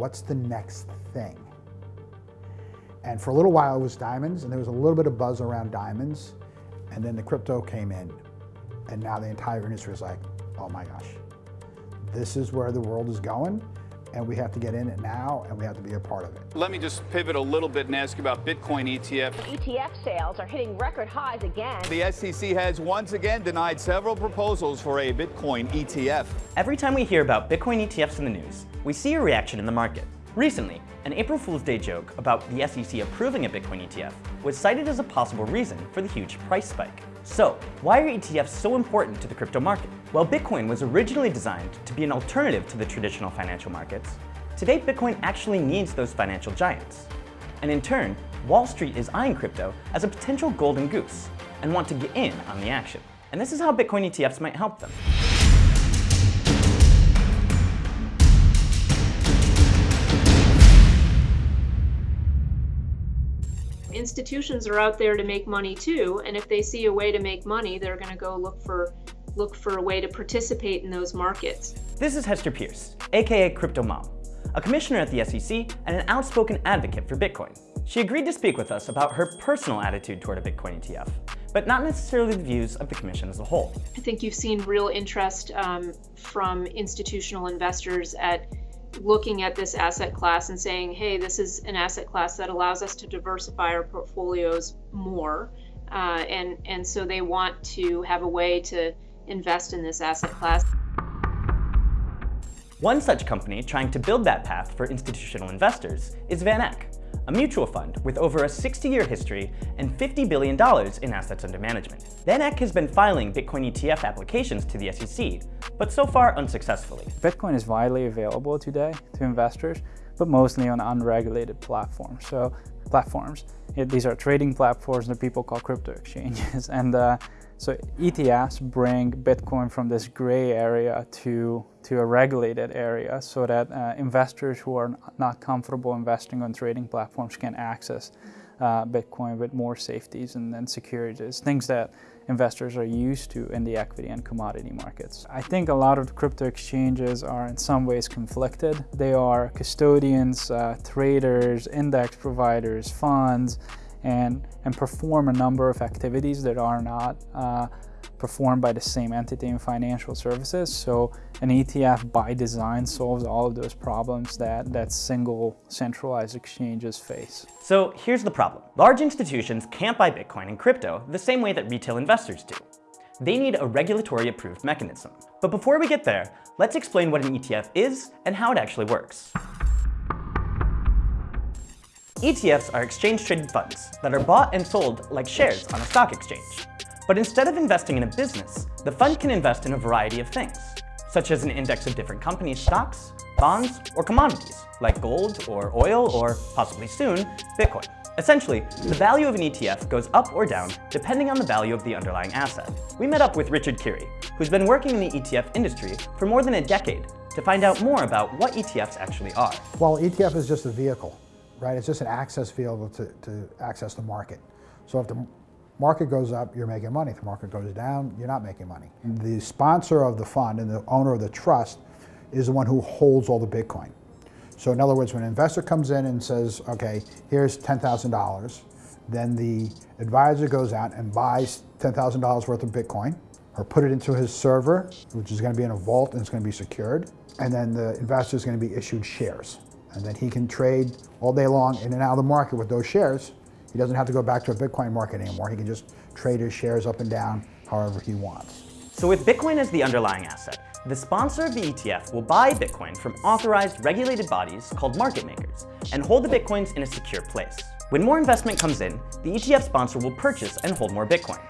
what's the next thing? And for a little while it was diamonds, and there was a little bit of buzz around diamonds, and then the crypto came in, and now the entire industry is like, oh my gosh, this is where the world is going, and we have to get in it now, and we have to be a part of it. Let me just pivot a little bit and ask you about Bitcoin ETF. ETF sales are hitting record highs again. The SEC has once again denied several proposals for a Bitcoin ETF. Every time we hear about Bitcoin ETFs in the news, we see a reaction in the market. Recently, an April Fool's Day joke about the SEC approving a Bitcoin ETF was cited as a possible reason for the huge price spike. So, why are ETFs so important to the crypto market? Well, Bitcoin was originally designed to be an alternative to the traditional financial markets. Today, Bitcoin actually needs those financial giants. And in turn, Wall Street is eyeing crypto as a potential golden goose and want to get in on the action. And this is how Bitcoin ETFs might help them. Institutions are out there to make money too, and if they see a way to make money, they're going to go look for look for a way to participate in those markets. This is Hester Peirce, aka Crypto Mom, a commissioner at the SEC and an outspoken advocate for Bitcoin. She agreed to speak with us about her personal attitude toward a Bitcoin ETF, but not necessarily the views of the Commission as a whole. I think you've seen real interest um, from institutional investors at looking at this asset class and saying, hey, this is an asset class that allows us to diversify our portfolios more. Uh, and, and so they want to have a way to invest in this asset class. One such company trying to build that path for institutional investors is Van Eck, a mutual fund with over a 60-year history and $50 billion in assets under management. Van Eck has been filing Bitcoin ETF applications to the SEC, but so far unsuccessfully. Bitcoin is widely available today to investors, but mostly on unregulated platforms. So platforms, these are trading platforms that people call crypto exchanges. And uh, so ETFs bring Bitcoin from this gray area to, to a regulated area so that uh, investors who are not comfortable investing on trading platforms can access uh, Bitcoin with more safeties and, and securities, things that investors are used to in the equity and commodity markets. I think a lot of crypto exchanges are in some ways conflicted. They are custodians, uh, traders, index providers, funds, and, and perform a number of activities that are not uh, performed by the same entity in financial services. So an ETF by design solves all of those problems that, that single centralized exchanges face. So here's the problem. Large institutions can't buy Bitcoin and crypto the same way that retail investors do. They need a regulatory approved mechanism. But before we get there, let's explain what an ETF is and how it actually works. ETFs are exchange-traded funds that are bought and sold like shares on a stock exchange. But instead of investing in a business, the fund can invest in a variety of things, such as an index of different companies' stocks, bonds, or commodities, like gold or oil or, possibly soon, Bitcoin. Essentially, the value of an ETF goes up or down depending on the value of the underlying asset. We met up with Richard Keary, who's been working in the ETF industry for more than a decade to find out more about what ETFs actually are. Well, ETF is just a vehicle right? It's just an access field to, to access the market. So if the market goes up, you're making money. If the market goes down, you're not making money. Mm-hmm. The sponsor of the fund and the owner of the trust is the one who holds all the Bitcoin. So in other words, when an investor comes in and says, okay, here's $10,000, then the advisor goes out and buys $10,000 worth of Bitcoin or put it into his server, which is going to be in a vault and it's going to be secured. And then the investor is going to be issued shares and then he can trade all day long in and out of the market with those shares. He doesn't have to go back to a Bitcoin market anymore. He can just trade his shares up and down however he wants. So with Bitcoin as the underlying asset, the sponsor of the ETF will buy Bitcoin from authorized regulated bodies called market makers and hold the Bitcoins in a secure place. When more investment comes in, the ETF sponsor will purchase and hold more Bitcoin.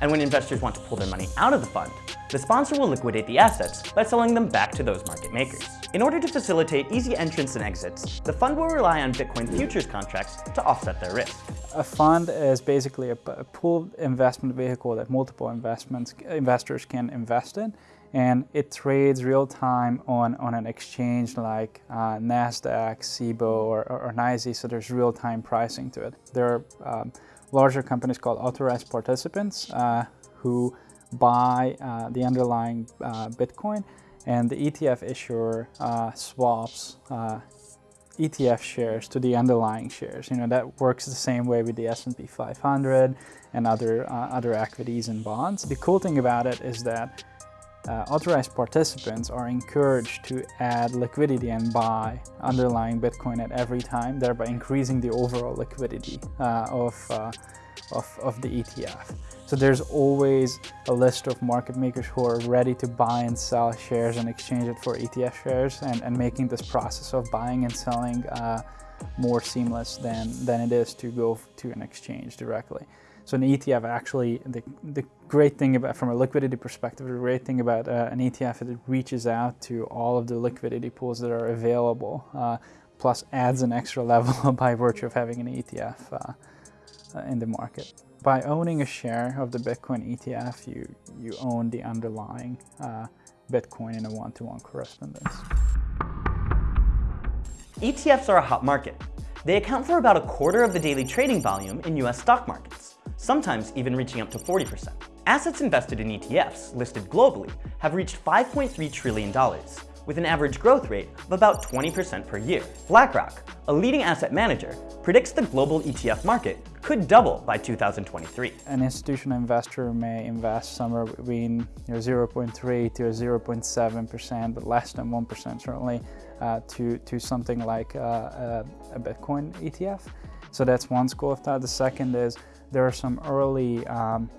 And when investors want to pull their money out of the fund, the sponsor will liquidate the assets by selling them back to those market makers. In order to facilitate easy entrance and exits, the fund will rely on Bitcoin futures contracts to offset their risk. A fund is basically a, pooled investment vehicle that multiple investments, investors can invest in and it trades real time on, on an exchange like uh, NASDAQ, CBOE, or, or, or NYSE, so there's real time pricing to it. There are um, larger companies called authorized participants uh, who buy uh, the underlying uh, Bitcoin and the ETF issuer swaps ETF shares to the underlying shares. You know, that works the same way with the S&P 500 and other, uh, other equities and bonds. The cool thing about it is that uh, authorized participants are encouraged to add liquidity and buy underlying Bitcoin at every time, thereby increasing the overall liquidity uh, of, uh, of, of the ETF. So there's always a list of market makers who are ready to buy and sell shares and exchange it for ETF shares and, and making this process of buying and selling uh, more seamless than, than it is to go to an exchange directly. So an ETF actually, the, the great thing about, from a liquidity perspective, the great thing about uh, an ETF is it reaches out to all of the liquidity pools that are available, uh, plus adds an extra level by virtue of having an ETF uh, uh, in the market by owning a share of the Bitcoin ETF, you, you own the underlying uh, Bitcoin in a one-to-one -one correspondence. ETFs are a hot market. They account for about a quarter of the daily trading volume in US stock markets, sometimes even reaching up to 40%. Assets invested in ETFs, listed globally, have reached $5.3 trillion, with an average growth rate of about 20% per year. BlackRock, a leading asset manager, predicts the global ETF market could double by 2023. An institutional investor may invest somewhere between you know, 0.3 to 0.7%, but less than 1% certainly, uh, to, to something like uh, a, Bitcoin ETF. So that's one school of thought. The second is there are some early um,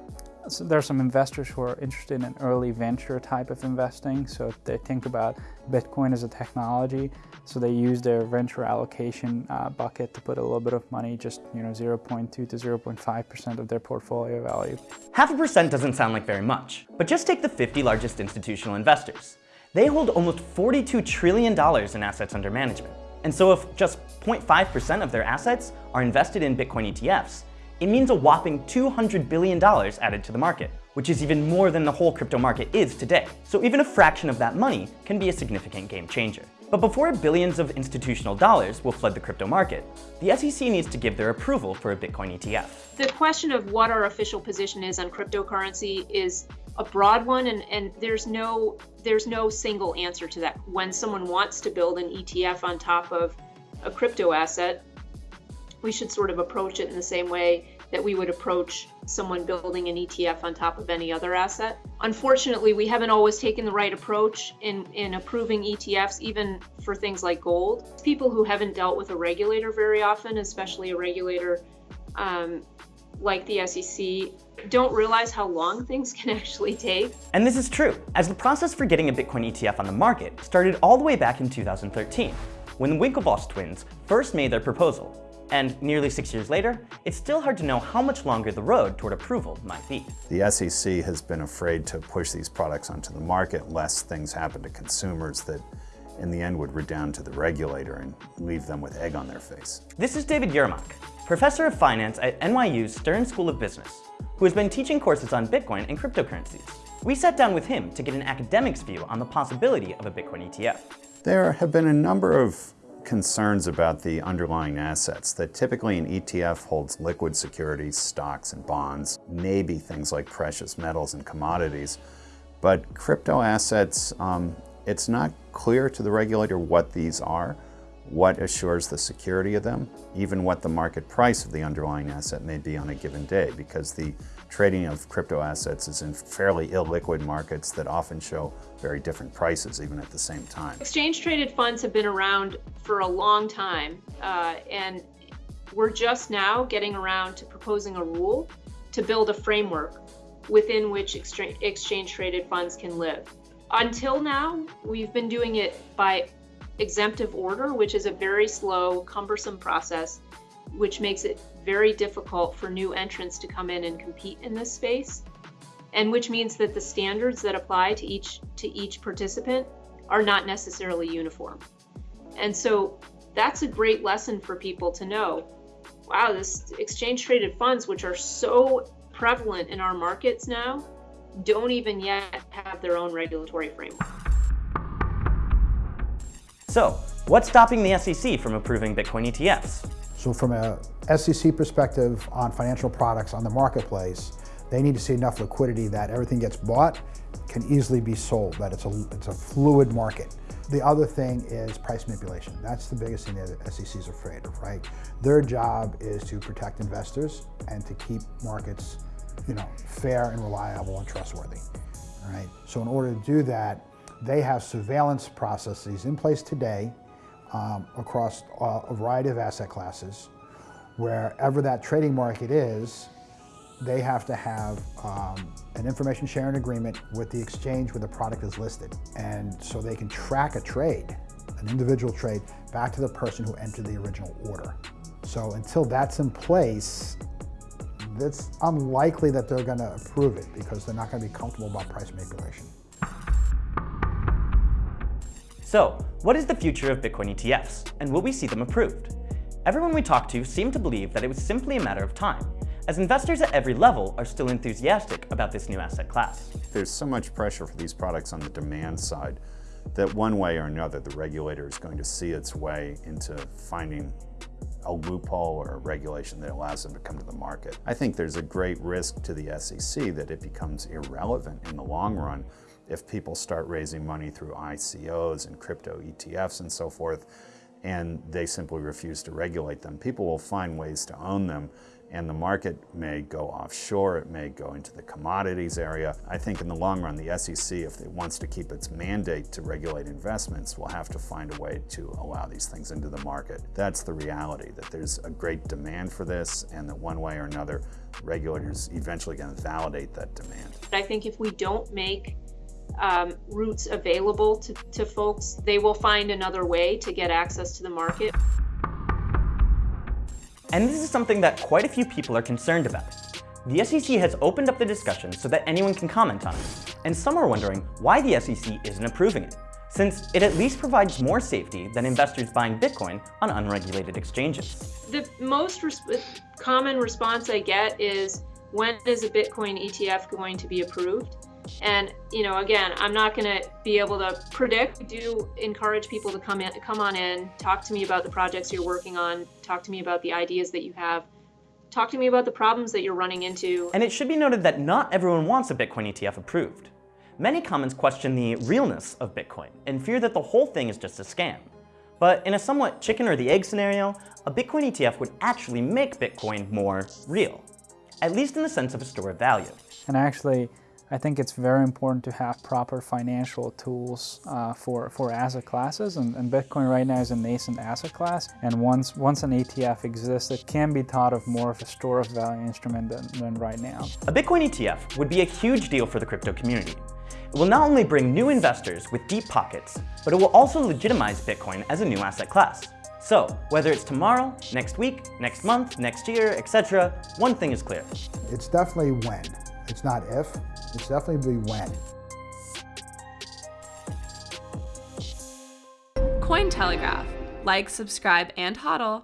so there are some investors who are interested in early venture type of investing. So they think about Bitcoin as a technology. So they use their venture allocation uh, bucket to put a little bit of money, just you know 0.2 to 0.5% of their portfolio value. Half a percent doesn't sound like very much, but just take the 50 largest institutional investors. They hold almost $42 trillion in assets under management. And so if just 0.5% of their assets are invested in Bitcoin ETFs, it means a whopping $200 billion added to the market, which is even more than the whole crypto market is today. So even a fraction of that money can be a significant game changer. But before billions of institutional dollars will flood the crypto market, the SEC needs to give their approval for a Bitcoin ETF. The question of what our official position is on cryptocurrency is a broad one and, and there's no there's no single answer to that. When someone wants to build an ETF on top of a crypto asset, we should sort of approach it in the same way that we would approach someone building an ETF on top of any other asset. Unfortunately, we haven't always taken the right approach in, in approving ETFs, even for things like gold. People who haven't dealt with a regulator very often, especially a regulator um, like the SEC, don't realize how long things can actually take. And this is true, as the process for getting a Bitcoin ETF on the market started all the way back in 2013, when the Winklevoss twins first made their proposal and nearly six years later, it's still hard to know how much longer the road toward approval might be. The SEC has been afraid to push these products onto the market lest things happen to consumers that in the end would redound to the regulator and leave them with egg on their face. This is David Yermack, professor of finance at NYU's Stern School of Business, who has been teaching courses on Bitcoin and cryptocurrencies. We sat down with him to get an academic's view on the possibility of a Bitcoin ETF. There have been a number of concerns about the underlying assets that typically an ETF holds liquid securities, stocks and bonds, maybe things like precious metals and commodities. But crypto assets, um, it's not clear to the regulator what these are, what assures the security of them, even what the market price of the underlying asset may be on a given day, because the trading of crypto assets is in fairly illiquid markets that often show very different prices even at the same time. Exchange traded funds have been around for a long time uh, and we're just now getting around to proposing a rule to build a framework within which exchange traded funds can live. Until now, we've been doing it by exemptive order, which is a very slow, cumbersome process, which makes it very difficult for new entrants to come in and compete in this space and which means that the standards that apply to each to each participant are not necessarily uniform. And so that's a great lesson for people to know. Wow, this exchange traded funds which are so prevalent in our markets now don't even yet have their own regulatory framework. So, what's stopping the SEC from approving Bitcoin ETFs? So from a SEC perspective on financial products on the marketplace, They need to see enough liquidity that everything gets bought, can easily be sold, that it's a, it's a fluid market. The other thing is price manipulation. That's the biggest thing that SEC is afraid of, right? Their job is to protect investors and to keep markets, you know, fair and reliable and trustworthy, right? So in order to do that, they have surveillance processes in place today um, across a variety of asset classes. Wherever that trading market is, they have to have um, an information sharing agreement with the exchange where the product is listed. And so they can track a trade, an individual trade, back to the person who entered the original order. So until that's in place, it's unlikely that they're gonna approve it because they're not gonna be comfortable about price manipulation. So, what is the future of Bitcoin ETFs, and will we see them approved? Everyone we talked to seemed to believe that it was simply a matter of time, as investors at every level are still enthusiastic about this new asset class. There's so much pressure for these products on the demand side that one way or another the regulator is going to see its way into finding a loophole or a regulation that allows them to come to the market. I think there's a great risk to the SEC that it becomes irrelevant in the long run if people start raising money through ICOs and crypto ETFs and so forth, and they simply refuse to regulate them. People will find ways to own them and the market may go offshore, it may go into the commodities area. I think in the long run, the SEC, if it wants to keep its mandate to regulate investments, will have to find a way to allow these things into the market. That's the reality, that there's a great demand for this and that one way or another, regulators eventually going to validate that demand. I think if we don't make um, routes available to, to folks, they will find another way to get access to the market. And this is something that quite a few people are concerned about. The SEC has opened up the discussion so that anyone can comment on it, and some are wondering why the SEC isn't approving it, since it at least provides more safety than investors buying Bitcoin on unregulated exchanges. The most res common response I get is, when is a Bitcoin ETF going to be approved? And you know, again, I'm not going to be able to predict. Do encourage people to come in, come on in, talk to me about the projects you're working on, talk to me about the ideas that you have, talk to me about the problems that you're running into. And it should be noted that not everyone wants a Bitcoin ETF approved. Many comments question the realness of Bitcoin and fear that the whole thing is just a scam. But in a somewhat chicken or the egg scenario, a Bitcoin ETF would actually make Bitcoin more real, at least in the sense of a store of value. And actually, I think it's very important to have proper financial tools uh, for, for asset classes and, and, Bitcoin right now is a nascent asset class and once, once an ETF exists it can be thought of more of a store of value instrument than, than right now. A Bitcoin ETF would be a huge deal for the crypto community. It will not only bring new investors with deep pockets, but it will also legitimize Bitcoin as a new asset class. So, whether it's tomorrow, next week, next month, next year, etc., one thing is clear. It's definitely when. It's not if, it's definitely be when. Cointelegraph. Like, subscribe, and hodl.